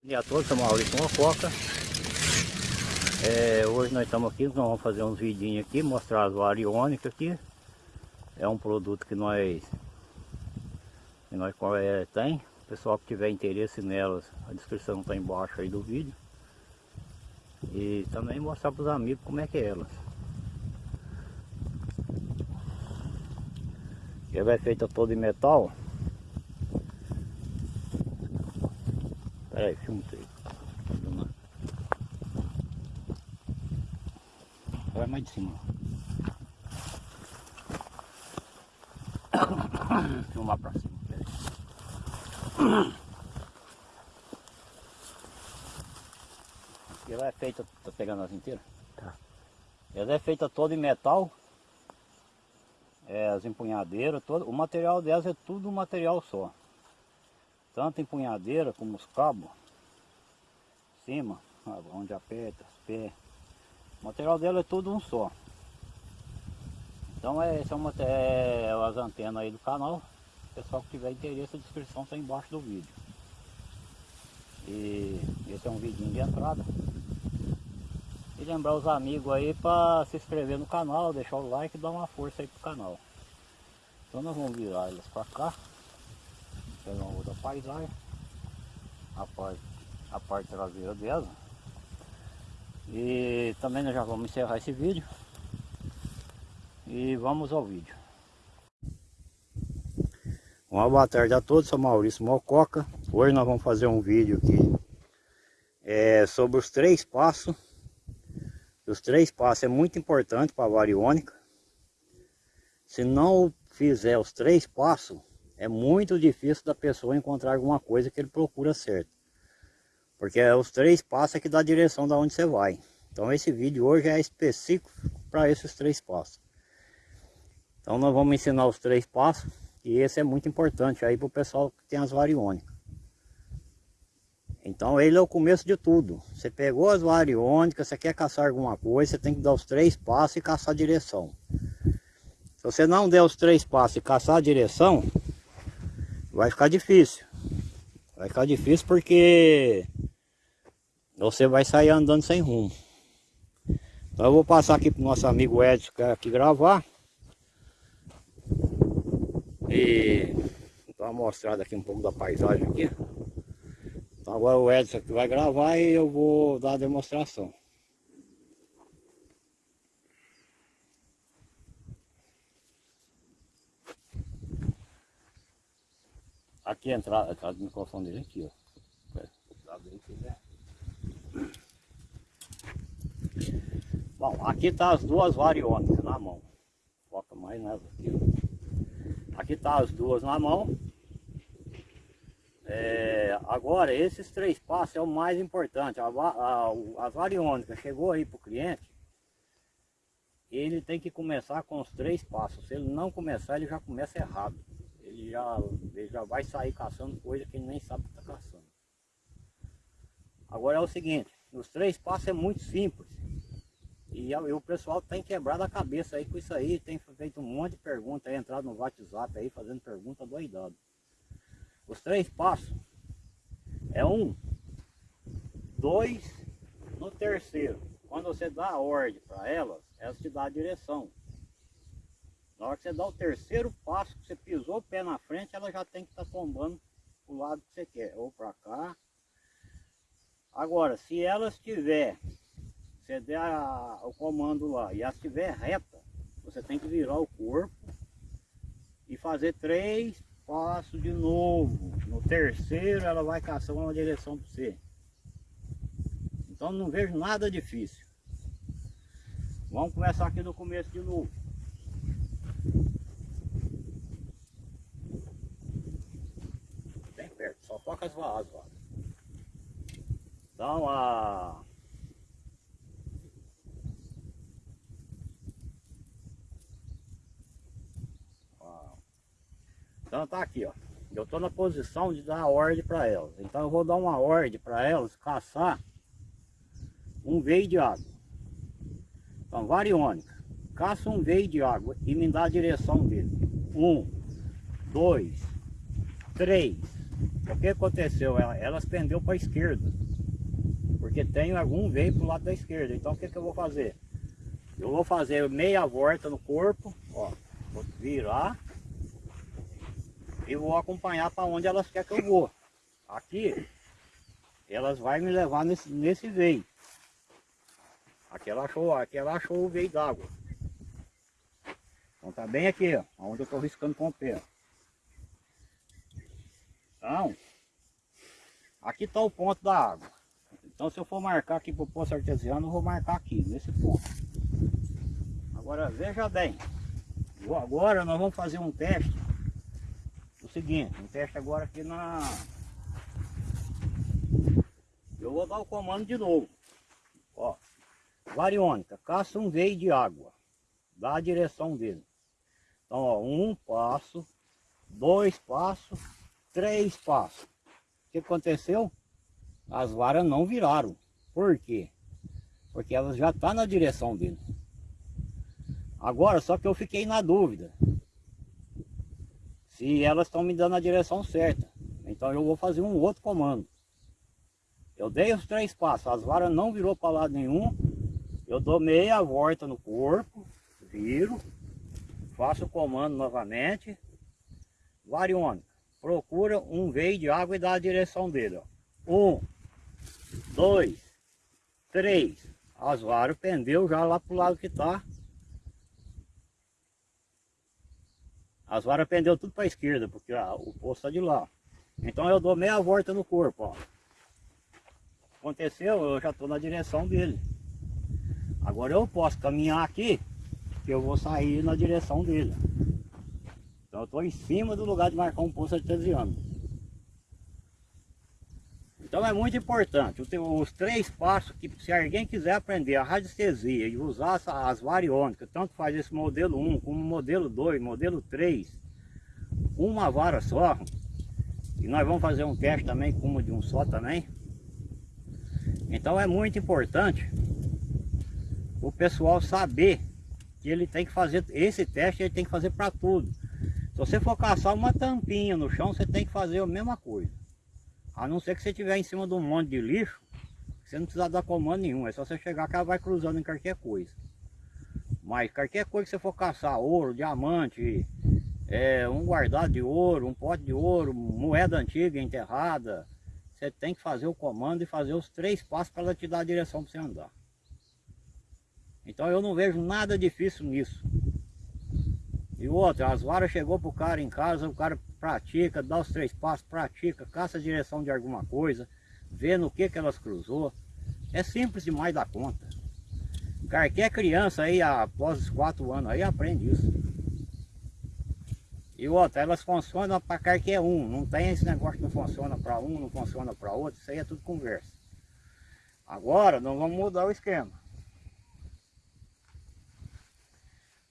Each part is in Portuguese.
Bom dia a todos, sou Maurício Mococa. É, hoje nós estamos aqui, nós vamos fazer uns vidinhos aqui, mostrar as variônicas aqui. É um produto que nós, que nós é, tem. O pessoal que tiver interesse nelas, a descrição está embaixo aí do vídeo. E também mostrar para os amigos como é que é elas. Ela é feita toda em metal. Peraí, filma aí. Vai mais de cima. Filmar pra cima. Peraí. Ela é feita, tá pegando as inteiras? Tá. Ela é feita toda em metal. É, as empunhadeiras, todo, o material delas é tudo um material só tanto empunhadeira como os cabos, cima, onde aperta, os pés. O material dela é tudo um só. Então é, esse é, é as antenas aí do canal. Pessoal que tiver interesse, a descrição está embaixo do vídeo. E esse é um vidinho de entrada. E lembrar os amigos aí para se inscrever no canal, deixar o like e dar uma força aí pro canal. Então nós vamos virar elas para cá pegar uma outra paisagem, a parte, a parte traseira dela. E também nós já vamos encerrar esse vídeo. E vamos ao vídeo. Uma boa tarde a todos, sou Maurício Mococa. Hoje nós vamos fazer um vídeo aqui é, sobre os três passos. Os três passos é muito importante para a variônica. Se não fizer os três passos, é muito difícil da pessoa encontrar alguma coisa que ele procura certo. Porque é os três passos é que dá a direção da onde você vai. Então esse vídeo hoje é específico para esses três passos. Então nós vamos ensinar os três passos. E esse é muito importante aí para o pessoal que tem as variônicas. Então ele é o começo de tudo. Você pegou as variônicas, você quer caçar alguma coisa, você tem que dar os três passos e caçar a direção. Se você não der os três passos e caçar a direção, vai ficar difícil. Vai ficar difícil porque você vai sair andando sem rumo. Então eu vou passar aqui para o nosso amigo Edson que aqui gravar. E dar uma mostrada aqui um pouco da paisagem aqui. Então agora o Edson que vai gravar e eu vou dar a demonstração. Aqui entrada, a entrada do microfone dele aqui, ó. Bom, aqui tá as duas variônicas na mão. Foca mais nessa aqui. Ó. Aqui tá as duas na mão. É, agora, esses três passos é o mais importante. A, a, a variônica chegou aí para o cliente, ele tem que começar com os três passos. Se ele não começar, ele já começa errado ele já, ele já vai sair caçando coisa que ele nem sabe que está caçando. Agora é o seguinte, os três passos é muito simples. E, e o pessoal tem quebrado a cabeça aí com isso aí, tem feito um monte de perguntas, entrado no WhatsApp aí fazendo pergunta doidado. Os três passos é um, dois, no terceiro. Quando você dá a ordem para elas, elas te dão a direção. Na hora que você dá o terceiro passo, você pisou o pé na frente, ela já tem que estar tá tombando o lado que você quer, ou para cá. Agora, se ela estiver, você der a, o comando lá, e ela estiver reta, você tem que virar o corpo e fazer três passos de novo. No terceiro ela vai caçar uma direção para você. Então não vejo nada difícil. Vamos começar aqui do começo de novo. Ó. Dá uma... Então tá aqui, ó. Eu tô na posição de dar ordem para elas. Então eu vou dar uma ordem para elas caçar um veio de água. Então, variônica. Caça um veio de água e me dá a direção dele. Um, dois, três, O que aconteceu? Ela- Elas pendeu para a esquerda. Porque tem algum veio para o lado da esquerda. Então o que, que eu vou fazer? Eu vou fazer meia volta no corpo, ó. Vou virar e vou acompanhar para onde elas querem que eu vou. Aqui, elas vão me levar nesse, nesse veio. Aqui ela achou, aqui ela achou o veio d'água. Então tá bem aqui, ó, onde eu estou riscando com o pé. Então, aqui está o ponto da água. Então se eu for marcar aqui para o poço artesiano, eu vou marcar aqui, nesse ponto. Agora veja bem, agora nós vamos fazer um teste. O seguinte, um teste agora aqui na. Eu vou dar o comando de novo. Ó, variônica, caça um veio de água. Dá a direção dele. Então, ó, um passo, dois passos, três passos. O que aconteceu? As varas não viraram. Por quê? Porque elas já estão na direção dele. Agora, só que eu fiquei na dúvida. Se elas estão me dando a direção certa. Então eu vou fazer um outro comando. Eu dei os três passos, as varas não virou para lado nenhum. Eu dou meia volta no corpo, viro, faço o comando novamente. Variônica, procura um veio de água e dá a direção dele. Ó. Um, dois, três. As varas pendeu já lá pro lado que tá. As varas pendeu tudo para a esquerda, porque ah, o poço está de lá. Então eu dou meia volta no corpo, ó. Aconteceu, eu já estou na direção dele. Agora eu posso caminhar aqui, que eu vou sair na direção dele. Então eu estou em cima do lugar de marcar um poço artesiano. Então é muito importante, os, três passos que se alguém quiser aprender a radiestesia e usar as variônicas, tanto faz esse modelo 1 como modelo 2, modelo 3, uma vara só, e nós vamos fazer um teste também com uma de um só também. Então é muito importante o pessoal saber que ele tem que fazer esse teste, ele tem que fazer para tudo. Se você for caçar uma tampinha no chão, você tem que fazer a mesma coisa. A não ser que você estiver em cima de um monte de lixo, você não precisa dar comando nenhum, é só você chegar que ela vai cruzando em qualquer coisa. Mas qualquer coisa que você for caçar, ouro, diamante, é, um guardado de ouro, um pote de ouro, moeda antiga enterrada, você tem que fazer o comando e fazer os três passos para ela te dar a direção para você andar. Então eu não vejo nada difícil nisso. E outra, as varas chegou pro cara em casa, o cara pratica, dá os três passos, pratica, caça a direção de alguma coisa, vê no que que elas cruzou. É simples demais da conta. Qualquer criança aí, após os quatro anos aí, aprende isso. E outra, elas funcionam para qualquer um, não tem esse negócio que não funciona para um, não funciona para outro, isso aí é tudo conversa. Agora nós vamos mudar o esquema.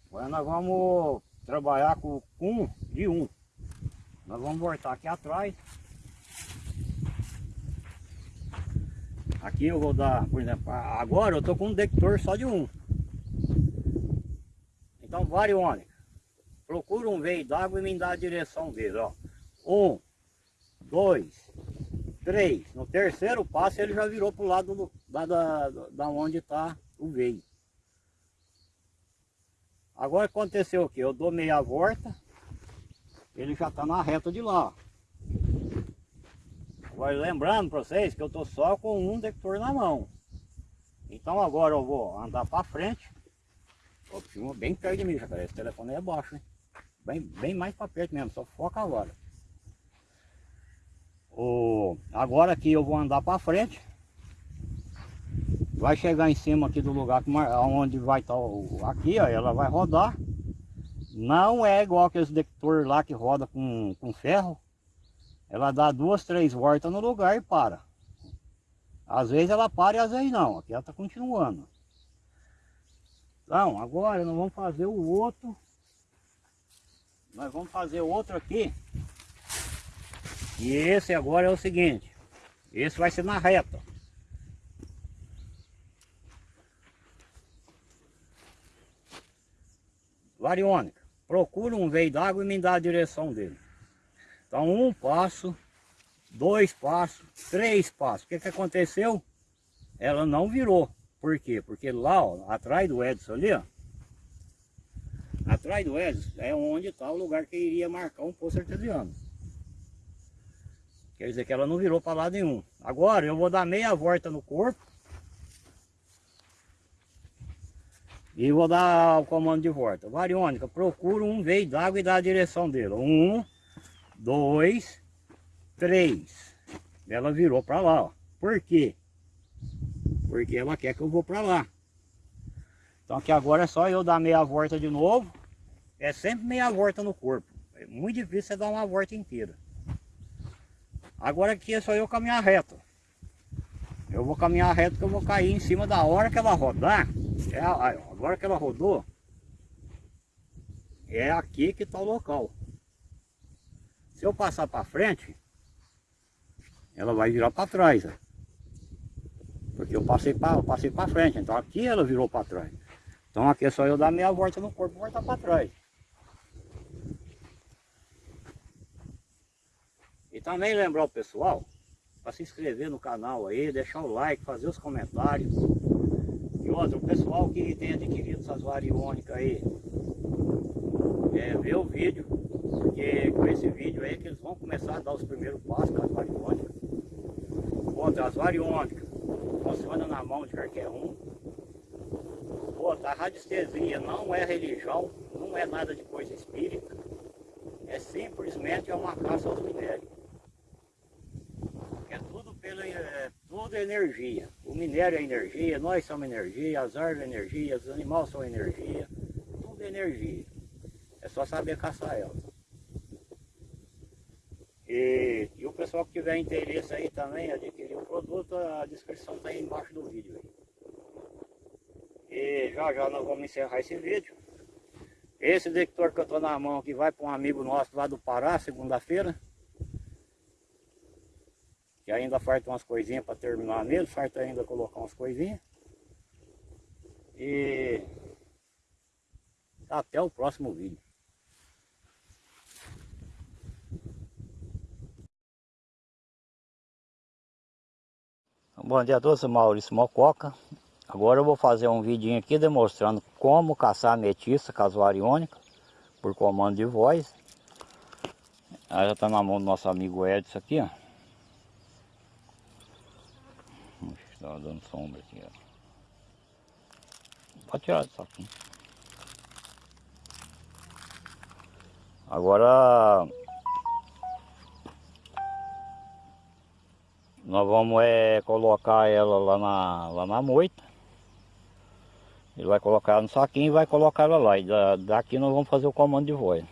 Agora nós vamos trabalhar com um de um. Nós vamos voltar aqui atrás. Aqui eu vou dar, por exemplo, agora eu estou com um detector só de um. Então, variônica. Procura um veio d'água e me dá a direção dele, ó. Um, dois, três. No terceiro passo ele já virou para o lado do, da, da, da onde está o veio. Agora aconteceu o que? Eu dou meia volta, ele já está na reta de lá. Agora lembrando para vocês que eu estou só com um detector na mão. Então agora eu vou andar para frente. Ó, filma bem perto de mim, jacaré. Esse telefone é baixo, hein? Bem, bem mais para perto mesmo, só foca agora. O, agora aqui eu vou andar para frente. Vai chegar em cima aqui do lugar onde vai estar o, aqui, ó, ela vai rodar. Não é igual aqueles detector lá que roda com, com ferro. Ela dá duas, três voltas no lugar e para. Às vezes ela para e às vezes não. Aqui ela está continuando. Então, agora nós vamos fazer o outro. Nós vamos fazer outro aqui. E esse agora é o seguinte. Esse vai ser na reta. Variônica. Procura um veio d'água e me dá a direção dele. Então um passo, dois passos, três passos. O que, que aconteceu? Ela não virou. Por quê? Porque lá, ó, atrás do Edson ali, ó, atrás do Edson é onde está o lugar que iria marcar um poço artesiano. Quer dizer que ela não virou para lado nenhum. Agora eu vou dar meia volta no corpo. E vou dar o comando de volta. Variônica, procura um veio d'água e dá a direção dele. Um, dois, três. Ela virou para lá, ó. Por quê? Porque ela quer que eu vou para lá. Então aqui agora é só eu dar meia volta de novo. É sempre meia volta no corpo. É muito difícil você dar uma volta inteira. Agora aqui é só eu caminhar reto. Eu vou caminhar reto que eu vou cair em cima da hora que ela rodar. É, agora que ela rodou, é aqui que está o local. Se eu passar para frente, ela vai virar para trás. Ó. Porque eu passei para passei frente, então aqui ela virou para trás. Então aqui é só eu dar meia volta no corpo e voltar para trás. E também lembrar o pessoal para se inscrever no canal aí, deixar o like, fazer os comentários. O pessoal que tem adquirido essas variônicas aí, é, ver o vídeo, porque com esse vídeo aí que eles vão começar a dar os primeiros passos com as variônicas. Outra, as variônicas funcionam na mão de qualquer um. Outra, a radiestesia não é religião, não é nada de coisa espírita, é simplesmente uma caça aos minérios pela, é, tudo é energia. O minério é energia, nós somos energia, as árvores são energia, os animais são energia, tudo é energia. É só saber caçar ela. E, e o pessoal que tiver interesse aí também, adquirir o produto, a descrição está aí embaixo do vídeo. Aí. E já já nós vamos encerrar esse vídeo. Esse detector que eu estou na mão aqui vai para um amigo nosso lá do Pará, segunda-feira que ainda falta umas coisinhas para terminar nele, falta ainda colocar umas coisinhas. E até o próximo vídeo. Bom dia a todos, eu sou Maurício Mococa. Agora eu vou fazer um vídeo aqui demonstrando como caçar ametista casuariônica por comando de voz. Ela já está na mão do nosso amigo Edson aqui, ó. Tá dando sombra aqui, ó. Pode tirar isso aqui. Agora nós vamos é, colocar ela lá na, lá na moita. Ele vai colocar ela no saquinho e vai colocar ela lá. E da, daqui nós vamos fazer o comando de voz.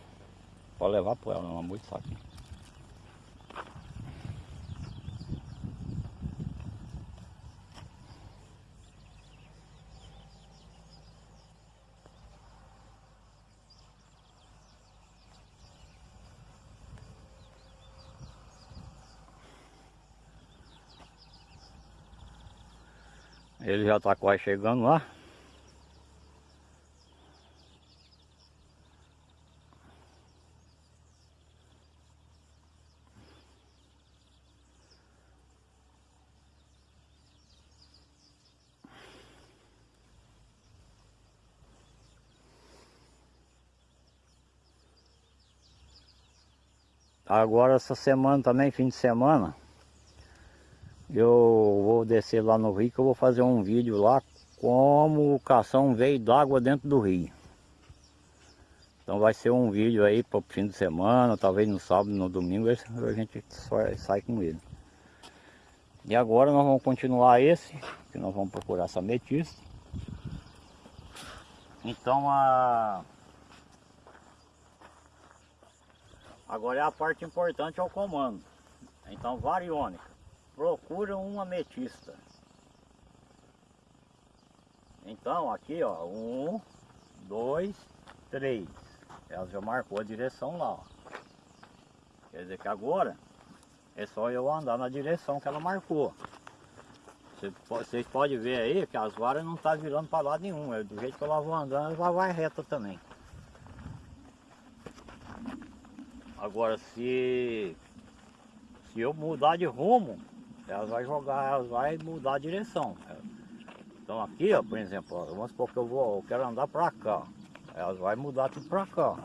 Para levar para ela na moita saquinho. Ele já está quase chegando lá. Agora essa semana também, fim de semana, eu vou descer lá no rio que eu vou fazer um vídeo lá como caçar um veio d'água dentro do rio. Então vai ser um vídeo aí para o fim de semana, talvez no sábado, no domingo, a gente sai com ele. E agora nós vamos continuar esse, que nós vamos procurar essa ametista. Então a... Agora é a parte importante, é o comando. Então variônica procura uma ametista. Então aqui ó, um, dois, três. Ela já marcou a direção lá, ó. Quer dizer que agora é só eu andar na direção que ela marcou. Vocês podem ver aí que as varas não estão tá virando para lado nenhum. É do jeito que ela vai andando, ela vai reta também. Agora se Se eu mudar de rumo, elas vai jogar, elas vai mudar a direção. Então aqui, ó, por exemplo, ó, vamos supor que eu vou, eu quero andar para cá. Elas vai mudar tudo para cá.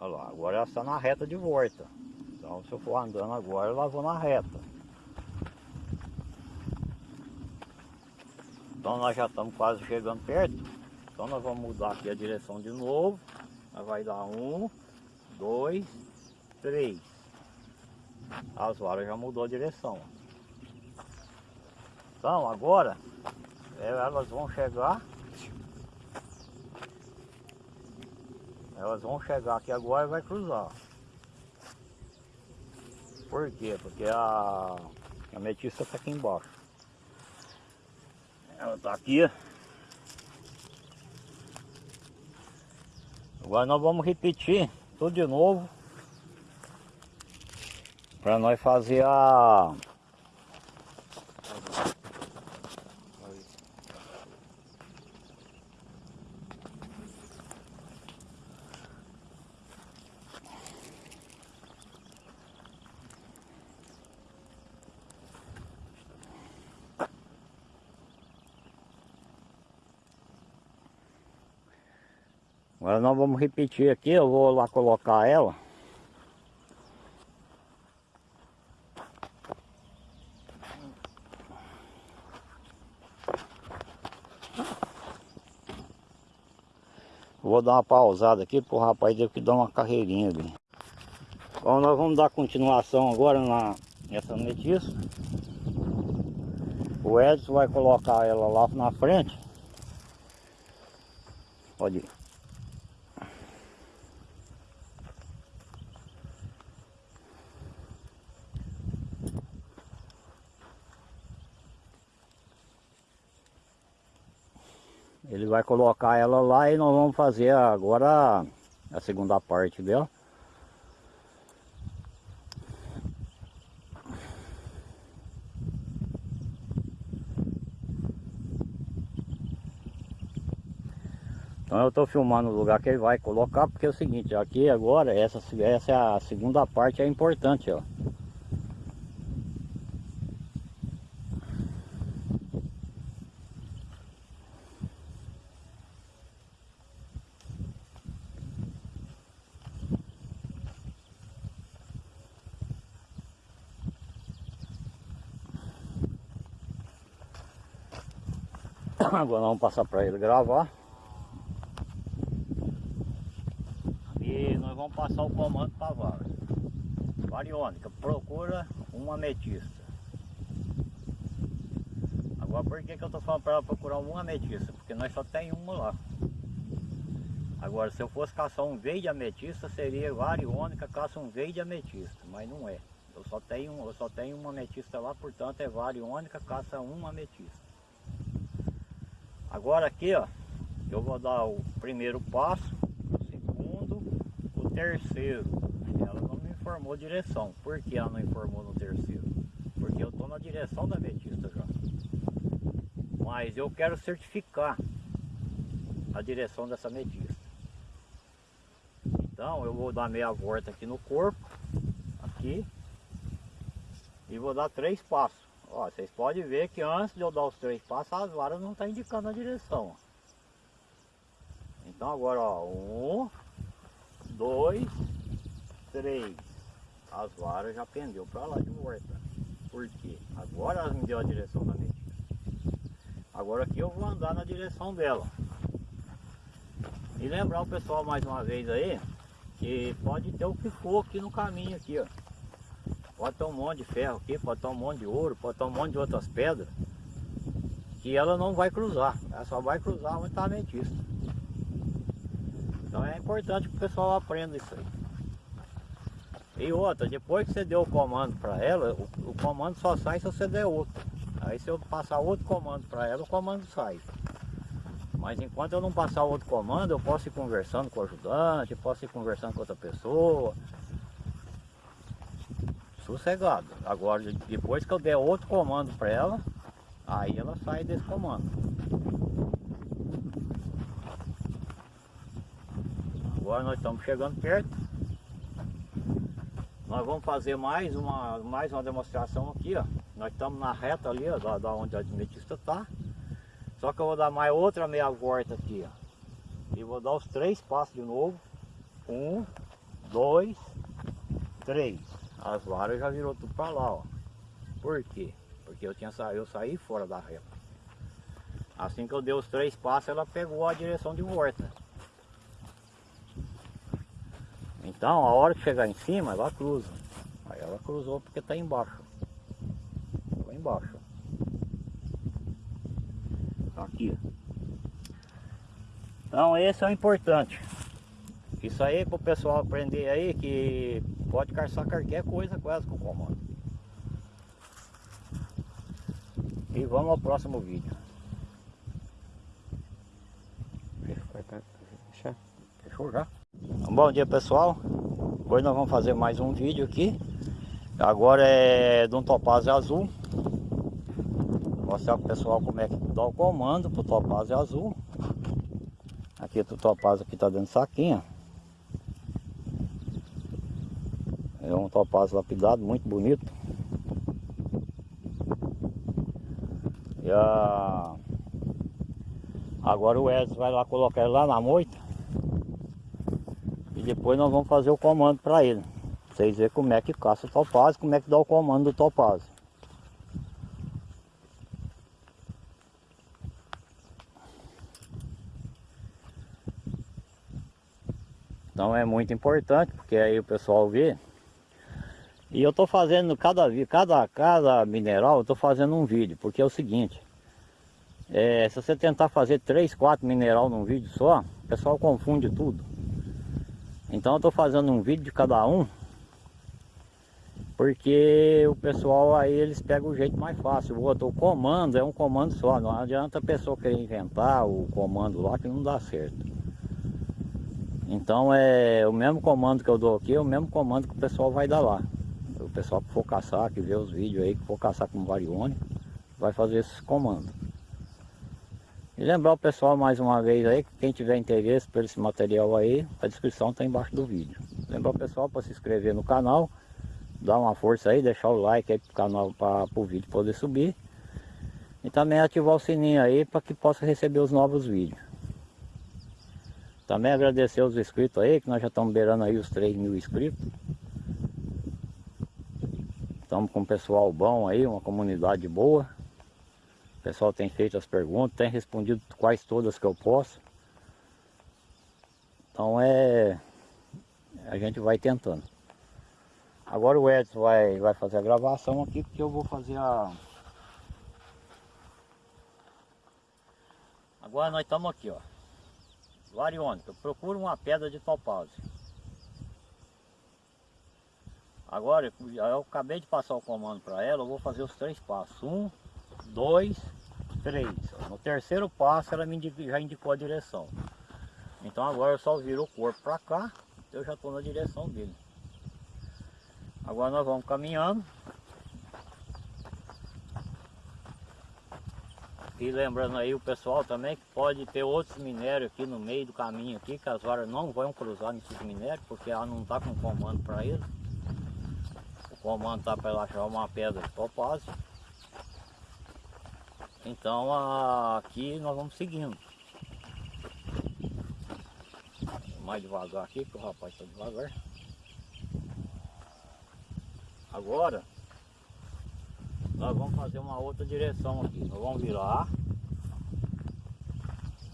Olha lá, agora ela está na reta de volta. Então se eu for andando agora, ela vou na reta. Então nós já estamos quase chegando perto. Então nós vamos mudar aqui a direção de novo. Nós vai dar um, dois, três. As varas já mudou a direção. Então agora elas vão chegar. Elas vão chegar aqui agora e vai cruzar. Por quê? Porque a, a metista está aqui embaixo. Ela está aqui. Agora nós vamos repetir tudo de novo. Para nós fazer a... Agora nós vamos repetir aqui, eu vou lá colocar ela. Vou dar uma pausada aqui para o rapaz ter que dar uma carreirinha ali. Então nós vamos dar continuação agora na, nessa metiça. O Edson vai colocar ela lá na frente. Pode ir. Ele vai colocar ela lá e nós vamos fazer agora a segunda parte dela. Então eu estou filmando o lugar que ele vai colocar, porque é o seguinte, aqui agora, essa, essa é a segunda parte, é importante, ó. Agora vamos passar para ele gravar. E nós vamos passar o comando para vara. Variônica, procura uma ametista. Agora por que, que eu estou falando para ela procurar uma ametista? Porque nós só tem uma lá. Agora se eu fosse caçar um veio de ametista, seria variônica, caça um veio de ametista, mas não é. Eu só tenho, eu só tenho uma ametista lá, portanto é variônica, caça uma ametista. Agora aqui, ó, eu vou dar o primeiro passo, o segundo, o terceiro. Ela não me informou direção. Por que ela não informou no terceiro? Porque eu estou na direção da metista já. Mas eu quero certificar a direção dessa metista. Então eu vou dar meia volta aqui no corpo, aqui, e vou dar três passos. Ó, vocês podem ver que antes de eu dar os três passos, as varas não estão tá indicando a direção. Então agora, ó, um, dois, três. As varas já pendeu para lá de volta. Por quê? Agora elas me deu a direção da medida. Agora aqui eu vou andar na direção dela. E lembrar o pessoal mais uma vez aí, que pode ter o que for aqui no caminho aqui, ó. Pode ter um monte de ferro aqui, pode ter um monte de ouro, pode ter um monte de outras pedras. Que ela não vai cruzar, ela só vai cruzar onde está a metista. Então é importante que o pessoal aprenda isso aí. E outra, depois que você deu o comando para ela, o, o, comando só sai se você der outro. Aí se eu passar outro comando para ela, o comando sai. Mas enquanto eu não passar outro comando, eu posso ir conversando com o ajudante, posso ir conversando com outra pessoa, sossegado. Agora, depois que eu der outro comando para ela, aí ela sai desse comando. Agora nós estamos chegando perto. Nós vamos fazer mais uma, mais uma demonstração aqui, ó. Nós estamos na reta ali, ó, da, da onde a adventista está. Só que eu vou dar mais outra meia volta aqui, ó. E vou dar os três passos de novo. Um, dois, três. As varas já virou tudo para lá, ó. Por quê? Porque eu tinha sa... eu saí fora da reta. Assim que eu dei os três passos, ela pegou a direção de volta. Então, a hora que chegar em cima, ela cruza. Aí ela cruzou porque está embaixo. Lá embaixo. Aqui. Então, esse é o importante. Isso aí para o pessoal aprender aí que pode caçar qualquer coisa com o comando. E vamos ao próximo vídeo. Fechou já? Bom dia pessoal. Hoje nós vamos fazer mais um vídeo aqui. Agora é de um topázio azul. Vou mostrar pro pessoal como é que dá o comando pro topázio azul. Aqui o topázio que tá dentro do saquinho. Topázio lapidado, muito bonito. E a... Agora o Edson vai lá colocar ele lá na moita. E depois nós vamos fazer o comando para ele. Pra vocês verem como é que caça o topázio, como é que dá o comando do topázio. Então é muito importante, porque aí o pessoal vê e eu estou fazendo cada, cada, cada mineral, eu estou fazendo um vídeo, porque é o seguinte, é, se você tentar fazer 3, 4 mineral num vídeo só, o pessoal confunde tudo. Então eu estou fazendo um vídeo de cada um, porque o pessoal aí eles pegam o jeito mais fácil. O outro, o comando é um comando só, não adianta a pessoa querer inventar o comando lá que não dá certo. Então é o mesmo comando que eu dou aqui, é o mesmo comando que o pessoal vai dar lá pessoal que for caçar, que vê os vídeos aí, que for caçar com varione, vai fazer esses comandos. E lembrar o pessoal mais uma vez aí, que quem tiver interesse por esse material aí, a descrição está embaixo do vídeo. Lembrar o pessoal para se inscrever no canal, dar uma força aí, deixar o like aí para o vídeo poder subir. E também ativar o sininho aí para que possa receber os novos vídeos. Também agradecer os inscritos aí, que nós já estamos beirando aí os 3 mil inscritos. Estamos com um pessoal bom aí, uma comunidade boa. O pessoal tem feito as perguntas, tem respondido quais todas que eu posso. Então é... A gente vai tentando. Agora o Edson vai, vai fazer a gravação aqui, porque eu vou fazer a... Agora nós estamos aqui, ó. Variônica, procura uma pedra de topázio. Agora, eu acabei de passar o comando para ela, eu vou fazer os três passos. Um, dois, três. No terceiro passo ela já indicou a direção. Então agora eu só viro o corpo para cá, eu já estou na direção dele. Agora nós vamos caminhando. E lembrando aí o pessoal também que pode ter outros minérios aqui no meio do caminho aqui, que as varas não vão cruzar nesses minérios, porque ela não está com comando para eles comando está para achar uma pedra de topázio. Então aqui nós vamos seguindo. Mais devagar aqui, que o rapaz está devagar. Agora nós vamos fazer uma outra direção aqui. Nós vamos virar.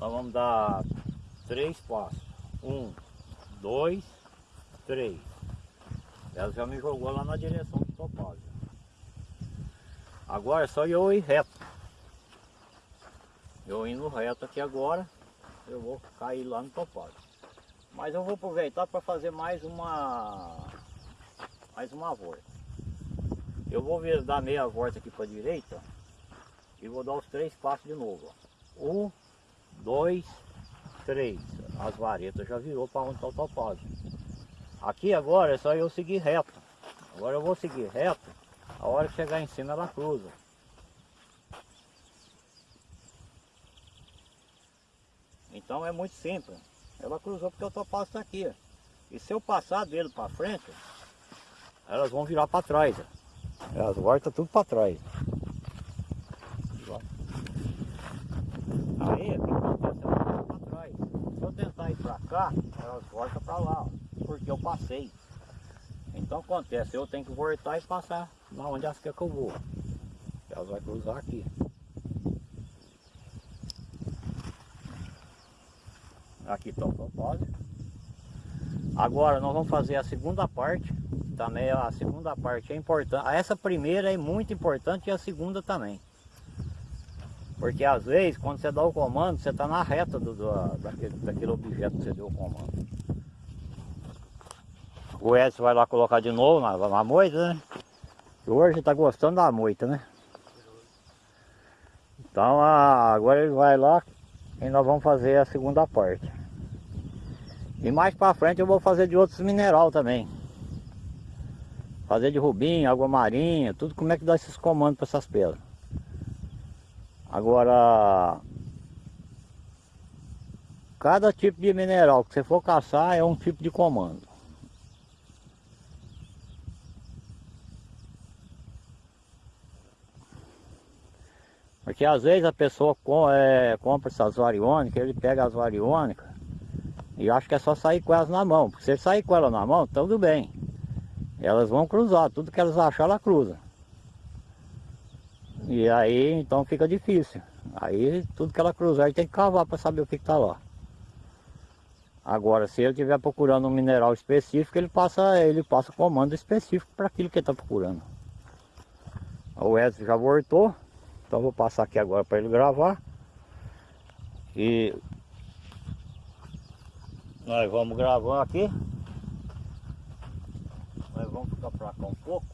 Nós vamos dar três passos. Um, dois, três. Ela já me jogou lá na direção do topázio. Agora é só eu ir reto. Eu indo reto aqui agora, eu vou cair lá no topázio. Mas eu vou aproveitar para fazer mais uma mais uma volta. Eu vou ver, dar meia volta aqui para a direita e vou dar os três passos de novo. Ó. Um, dois, três. As varetas já virou para onde está o topázio. Aqui agora é só eu seguir reto. Agora eu vou seguir reto. A hora que chegar em cima ela cruza. Então é muito simples. Ela cruzou porque o topázio está aqui. E se eu passar dele para frente, elas vão virar para trás. Elas voltam tudo para trás. Aí, o que para trás. Se eu tentar ir para cá, elas voltam para lá, ó, porque eu passei. Então acontece, eu tenho que voltar e passar na onde querem que eu vou. Elas vão cruzar aqui. Aqui está o propósito. Agora nós vamos fazer a segunda parte. Também a segunda parte é importante. Essa primeira é muito importante e a segunda também. Porque às vezes quando você dá o comando, você está na reta do, do, daquele, daquele objeto que você deu o comando. O Edson vai lá colocar de novo na, na moita, né? Hoje está gostando da moita, né? Então agora ele vai lá e nós vamos fazer a segunda parte. E mais para frente eu vou fazer de outros mineral também. Fazer de rubim, água marinha, tudo como é que dá esses comandos para essas pedras. Agora, cada tipo de mineral que você for caçar é um tipo de comando. Porque às vezes a pessoa com, é, compra essas variônicas, ele pega as variônicas e acha que é só sair com elas na mão. Porque se ele sair com ela na mão, tudo bem. Elas vão cruzar, tudo que elas acharem ela cruza. E aí então fica difícil. Aí tudo que ela cruzar ele tem que cavar para saber o que está lá. Agora, se ele estiver procurando um mineral específico, ele passa, ele passa comando específico para aquilo que ele está procurando. O Edson já voltou, então vou passar aqui agora para ele gravar. E nós vamos gravando aqui. Nós vamos ficar para cá um pouco.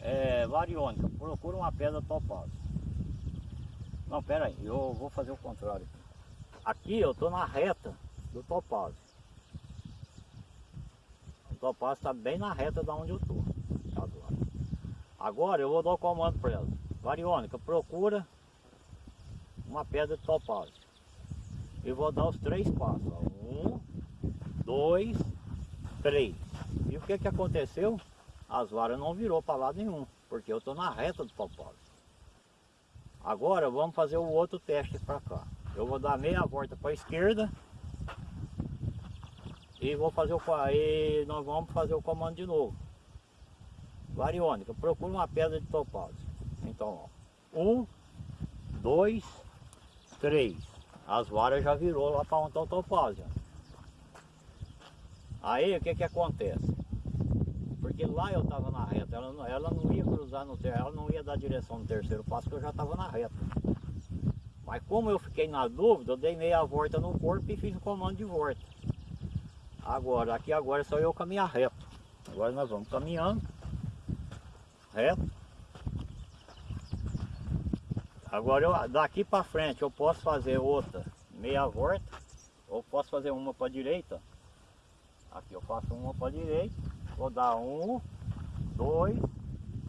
É, variônica, procura uma pedra topaz. Não, pera aí, eu vou fazer o contrário. Aqui eu estou na reta do topázio. O topázio está bem na reta da onde eu estou. Agora eu vou dar o comando para ela. Variônica, procura uma pedra de topázio. E vou dar os três passos. Um, dois, três. E o que que aconteceu? as varas não virou para lado nenhum, porque eu estou na reta do topósito. Agora vamos fazer o outro teste para cá. Eu vou dar meia volta para a esquerda e vou fazer o e nós vamos fazer o comando de novo. Variônica, procura uma pedra de topázio. Então, ó, um, dois, três. As varas já virou lá para onde está o topázio. Aí o que que acontece? Porque lá eu estava na reta, ela não, ela não ia cruzar no terceiro, ela não ia dar direção no terceiro passo, que eu já estava na reta. Mas como eu fiquei na dúvida, eu dei meia volta no corpo e fiz o comando de volta. Agora, aqui agora é só eu caminhar reto. Agora nós vamos caminhando, reto. Agora eu, daqui para frente eu posso fazer outra meia volta, ou posso fazer uma para direita. Aqui eu faço uma para direita Vou dar um, dois,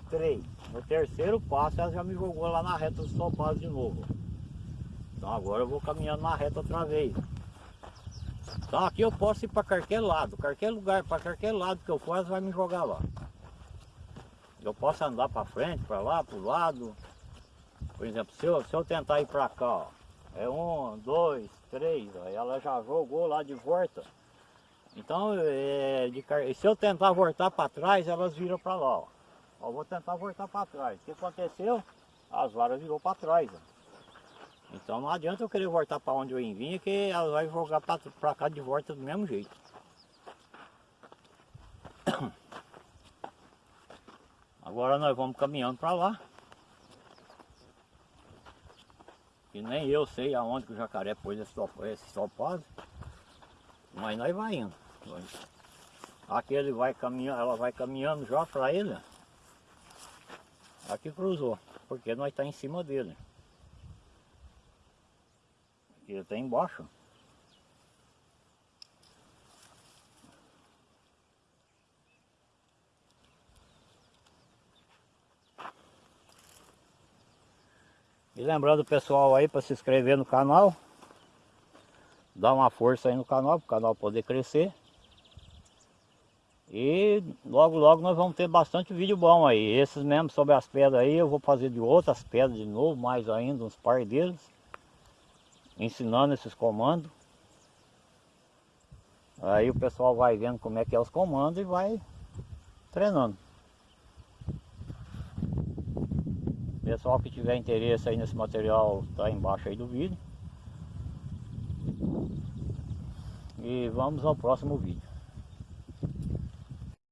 três. No terceiro passo ela já me jogou lá na reta dos topados de novo. Então agora eu vou caminhando na reta outra vez. Então aqui eu posso ir para qualquer lado, qualquer lugar, para qualquer lado que eu for, vai me jogar lá. Eu posso andar para frente, para lá, para o lado. Por exemplo, se eu, se eu tentar ir para cá, ó, é um, dois, três, ó, ela já jogou lá de volta. Então, é, de, se eu tentar voltar para trás, elas viram para lá. Ó. ó. vou tentar voltar para trás. O que aconteceu? As varas virou para trás. Ó. Então não adianta eu querer voltar para onde eu vim, que elas vai jogar para cá de volta do mesmo jeito. Agora nós vamos caminhando para lá. E nem eu sei aonde que o jacaré pôs esse, topaz. Mas nós vai indo. Aqui ele vai caminhando, ela vai caminhando já para ele. Aqui cruzou, porque nós está em cima dele. Aqui ele está embaixo. Lembrando o pessoal aí para se inscrever no canal. Dar uma força aí no canal, para o canal poder crescer. E logo logo nós vamos ter bastante vídeo bom aí. Esses mesmo sobre as pedras aí, eu vou fazer de outras pedras de novo, mais ainda, uns par deles. Ensinando esses comandos. Aí o pessoal vai vendo como é que é os comandos e vai treinando. Pessoal que tiver interesse aí nesse material, tá embaixo aí do vídeo. E vamos ao próximo vídeo.